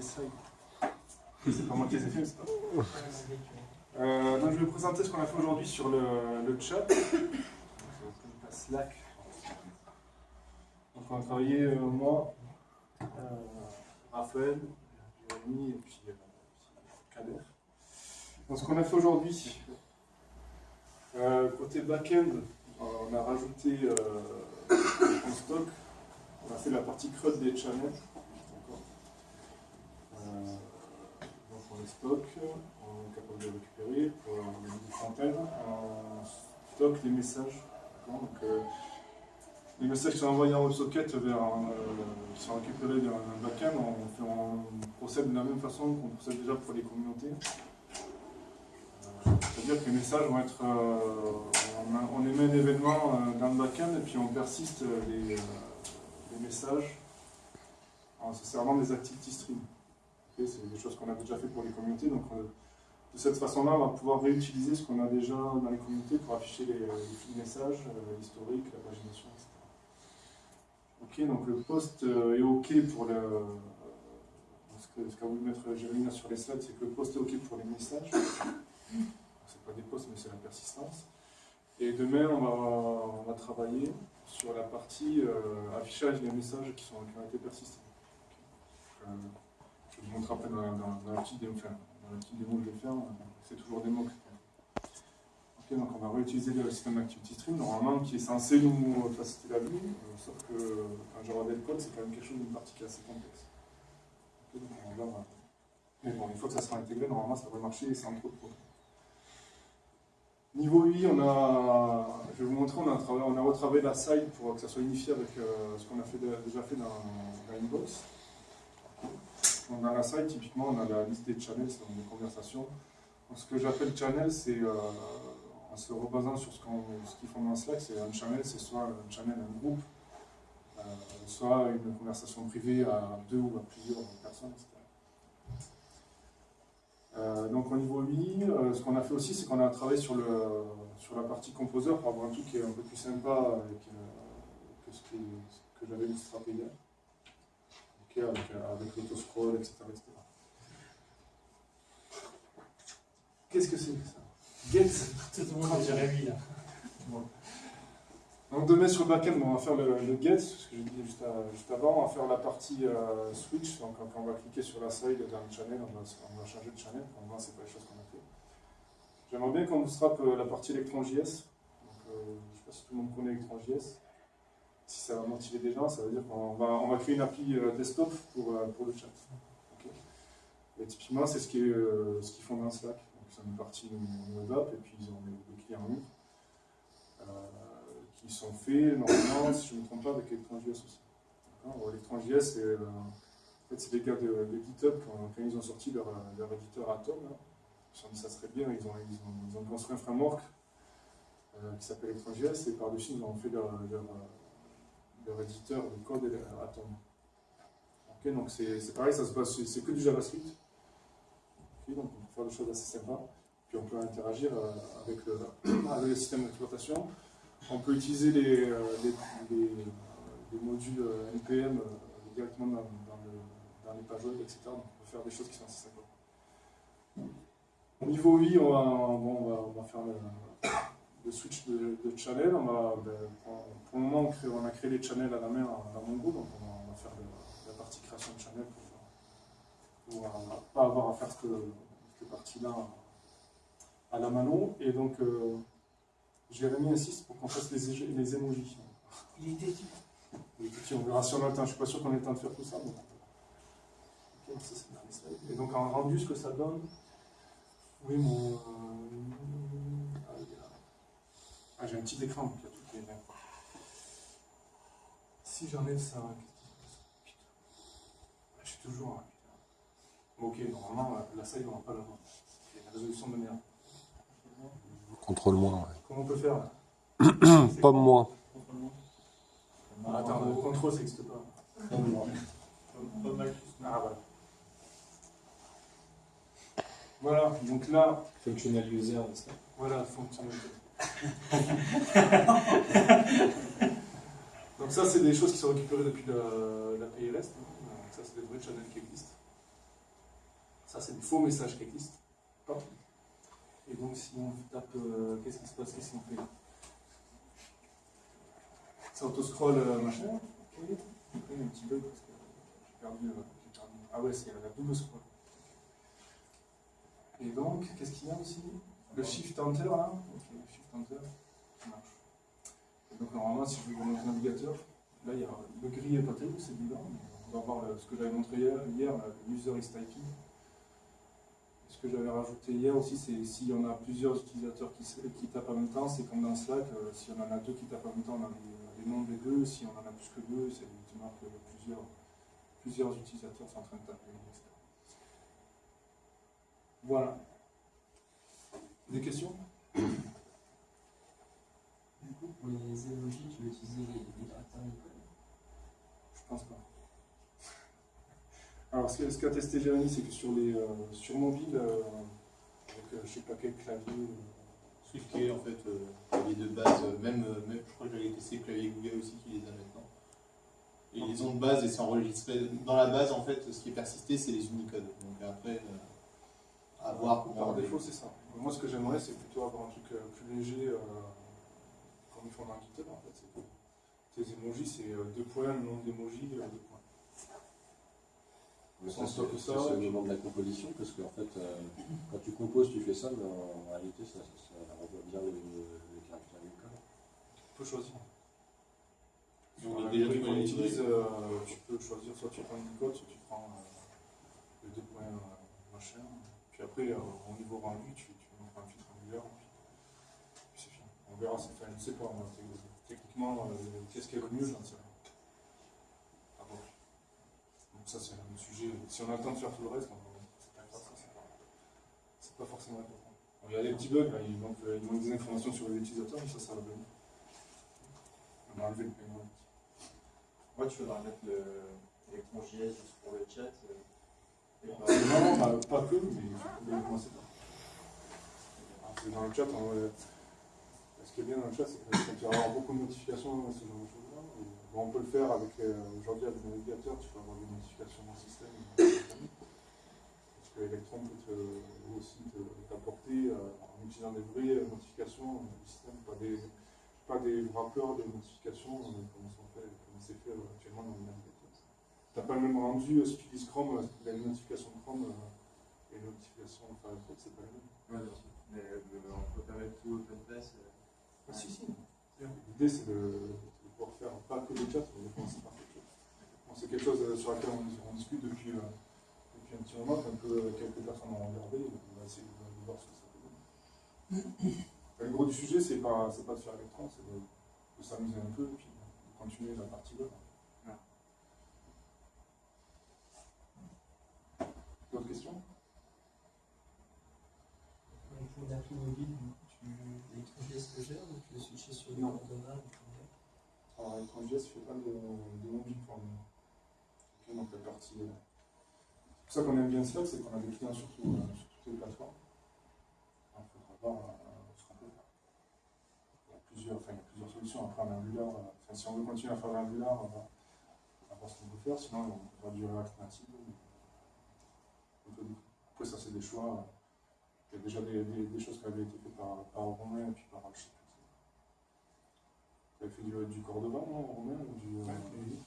C'est pas moi qui les ai fait, c'est pas euh, donc je vais vous présenter ce qu'on a fait aujourd'hui sur le, chat. Slack. Donc on a travaillé, euh, moi, euh, Raphaël, Jérémy et puis Kader. Donc ce qu'on a fait aujourd'hui, côté back-end, on a rajouté en stock, on a fait la partie CRUD des channels. Donc on les stocke, on est capable de récupérer pour les front-end, on stocke les messages. Donc, euh, les messages qui sont envoyés en WebSocket vers un, euh, qui sont récupérés vers un backend, on, on, procède de la même façon qu'on procède déjà pour les communautés. Euh, c'est-à-dire que les messages vont être. On, émet un événement dans le backend et puis on persiste les, les messages en se servant des activity c'est des choses qu'on a déjà fait pour les communautés. Donc, de cette façon-là, on va pouvoir réutiliser ce qu'on a déjà dans les communautés pour afficher les, de messages, euh, l'historique, la pagination, etc. Ok, donc le post euh, est OK pour le. Euh, ce qu'a voulu mettre Jérémy sur les slides, c'est que le post est OK pour les messages. C'est pas des posts, mais c'est la persistance. Et demain, on va, travailler sur la partie affichage des messages qui, sont, qui ont été persistés. Je vous montre après dans, la petite démo démo que je vais faire, c'est toujours des mots. Ok, donc on va réutiliser le système Activity Stream, normalement qui est censé nous faciliter la vie, euh, sauf que quand je regarde le code, c'est quand même quelque chose d'une partie qui est assez complexe. va Mais bon, une fois que ça sera intégré, normalement ça devrait marcher sans trop de problèmes. Niveau 8, on a, je vais vous montrer, on a, retravaillé la site pour que ça soit unifié avec euh, ce qu'on a déjà fait dans, dans Inbox dans la site, typiquement, on a la liste des channels, c'est des conversations. ce que j'appelle channel, c'est euh, en se rebasant sur ce qu'ils font dans Slack, c'est un channel, c'est soit un channel, un groupe, euh, soit une conversation privée à deux ou à plusieurs personnes, etc. Euh, donc au niveau 8, ce qu'on a fait aussi, c'est qu'on a travaillé sur, le, sur la partie composer pour avoir un truc qui est un peu plus sympa que ce, que j'avais illustré hier avec, euh, avec l'autoscroll, etc., Qu'est-ce que c'est que ça? Get Tout le monde a déjà vu là. Donc demain sur le backend, on va faire le, get, ce que j'ai dit juste, juste, avant, on va faire la partie euh, switch, donc quand on va cliquer sur la side le channel, on va, on va changer de channel, pour le moment c'est pas les choses qu'on a fait. J'aimerais bien qu'on vous strappe euh, la partie ElectronJS, donc, euh, je ne sais pas si tout le monde connaît ElectronJS ça va motiver des gens, ça veut dire qu'on va, créer une appli euh, desktop pour, euh, pour le chat. Et typiquement, c'est ce qu'ils euh, ce qu'ils font dans Slack. Donc, ils une partie web app et puis ils ont des, clients en ligne qui sont faits normalement, si je ne me trompe pas, avec ElectronJS aussi. ElectronJS, c'est en fait, des gars de, de GitHub quand, ils ont sorti leur, leur éditeur Atom. ils dit ça serait bien, ils ont, ils ont, construit un framework qui s'appelle ElectronJS et par-dessus ils ont fait leur leur éditeur de code et Atom. Ok, donc c'est pareil, ça se c'est que du JavaScript. donc on peut faire des choses assez sympas. Puis on peut interagir euh, avec le, avec système d'exploitation. On peut utiliser les, euh, les, les, modules euh, NPM directement dans, dans, le, dans, les pages web, etc. Donc on peut faire des choses qui sont assez sympas. Au niveau 8, on va, on va, on va faire le, le switch de, channel. On va, ben, pour, le moment, on, a créé les channels à la main dans mon groupe, donc on va, faire la partie création de channel pour ne euh, pas avoir à faire cette, cette partie-là à la mano. Et donc, euh, Jérémy insiste pour qu'on fasse les, les emojis. Il était Il était on verra si on a le temps. Je ne suis pas sûr qu'on ait le temps de faire tout ça. Et donc, en rendu, ce que ça donne, oui, mon. Petit écran, donc il y a toutes les mêmes. Si j'enlève ça, qu'est-ce qui se passe? Putain. Je suis toujours. Hein, ok, normalement, la salle, on va pas l'avoir. A la résolution de merde. Contrôle-moi. Ouais. Comment on peut faire là? Pomme-moi. Ah, attends, le contrôle, ça n'existe pas. Ah, voilà. Voilà, donc là. Functional user, Voilà, functional user. Donc ça, c'est des choses qui sont récupérées depuis la PLS. Donc ça, c'est des vrais channels qui existent. Ça, c'est des faux messages qui existent. Et donc, si on tape, euh, qu'est-ce qui se passe Qu'est-ce qu'on fait? Ça auto-scroll euh, machin. Un petit bug parce que euh, j'ai perdu, Ah ouais, c'est la double scroll. Et donc, qu'est-ce qu'il y a aussi? Le shift enter là. Donc normalement, si je vais dans notre navigateur, là, il y a, le gris n'est pas terrible, c'est bizarre. On va voir ce que j'avais montré hier, hier l'user is typing. Ce que j'avais rajouté hier aussi, c'est s'il y en a plusieurs utilisateurs qui, tapent en même temps, c'est comme dans Slack, euh, si on en a deux qui tapent en même temps, on a les, les noms des deux, si on en a plus que deux, c'est effectivement que plusieurs, plusieurs utilisateurs sont en train de taper. Voilà. Des questions? Utiliser les, les Unicode Je pense pas. Alors, ce que- ce qu'a testé Jérémy, c'est que sur, les, euh, sur mobile, euh, avec euh, je sais pas quel clavier, euh, SwiftKey, en fait, euh, clavier de base, euh, même, euh, même, je crois que j'avais testé le clavier Google aussi qui les a maintenant. Et ils ont de base et c'est enregistré. Dans la base, en fait, ce qui est persisté, c'est les Unicode. Donc après, euh, à voir pour par défaut, c'est ça. Moi, ce que j'aimerais, c'est plutôt avoir un truc euh, plus léger, dans GitHub, en fait. C'est tes emojis, c'est euh, deux points, le nom d'emoji, euh, deux points. Mais ça, c'est ça, ça, c'est et le moment de la composition, parce qu'en fait, euh, quand tu composes, tu fais ça, mais en, en réalité, ça, ça, ça renvoie bien les, les caractères Unicode. Tu peux choisir. Sur librairie tu qu'on peux les utilise, euh, tu peux choisir soit tu prends Unicode, soit tu prends euh, les deux points euh, machin. Puis après, euh, au niveau rendu, tu, tu mets un filtre angulaire, puis, puis c'est fini. On verra, c'est enfin, je sais pas, moi, techniquement, euh, qu'est-ce qui est le mieux, j'en sais rien. À voir. Donc ça, c'est un sujet. Si on a le temps de faire tout le reste, c'est pas grave, ça, c'est pas, forcément important. Bon, il y a des petits bugs, là, il, manque, euh, il manque des informations sur les utilisateurs, mais ça, ça va venir. On a enlevé le paiement. Moi, tu faudras mettre le électron.js juste pour le chat. euh, et Non, bah, pas que, mais faut bien commencer par. Dans le chat, on va- ce qui est bien dans le chat, c'est tu vas avoir beaucoup de notifications, ce genre de choses-là, on peut le faire avec, aujourd'hui avec le navigateur, tu peux avoir des notifications dans le système. Parce que Electron peut aussi te- t'apporter, euh, en utilisant des vraies notifications euh, du système, pas des, pas des wrappers de notifications, euh, comme fait- c'est fait euh, actuellement dans le navigateur. T'as pas le même rendu, si tu utilises Chrome, la notification de Chrome et la notification Firefox, c'est pas la même. Ouais. Mais on peut pas mettre tout open place. Euh, Ah, si, si. L'idée, c'est de, de pouvoir faire pas que des chats, mais de commencer par quelque chose. C'est quelque chose euh, sur laquelle on, on discute depuis, euh, depuis un petit moment, peu quelques personnes ont regardé, on va essayer de, voir ce que ça peut donner. Le gros du sujet, c'est pas, pas de faire l'écran, c'est de, de s'amuser un peu, et puis de continuer la partie web. D'autres questions Pour une appli mobile, tu l'électron.js le gère ou switcher sur une Flutter Alors, l'étranger, je fais pas de, de mobile pour. Ok, donc la partie. euh, C'est pour ça qu'on aime bien Slack, c'est qu'on a des clients sur, tout, euh, sur toutes les plateformes. Il faudra voir euh, ce qu'on peut faire. Il y a plusieurs, enfin, il y a plusieurs solutions. Après, en Angular, euh, enfin, si on veut continuer à faire de l'Angular, on va, voir ce qu'on peut faire. Sinon, on va du React peut- Après, ça, c'est des choix. euh, Il y a déjà des, des- des choses qui avaient été faites par, par Romain et puis par Alchip. Tu avais fait du, du Cordova, non, Romain ou du, euh, Ouais.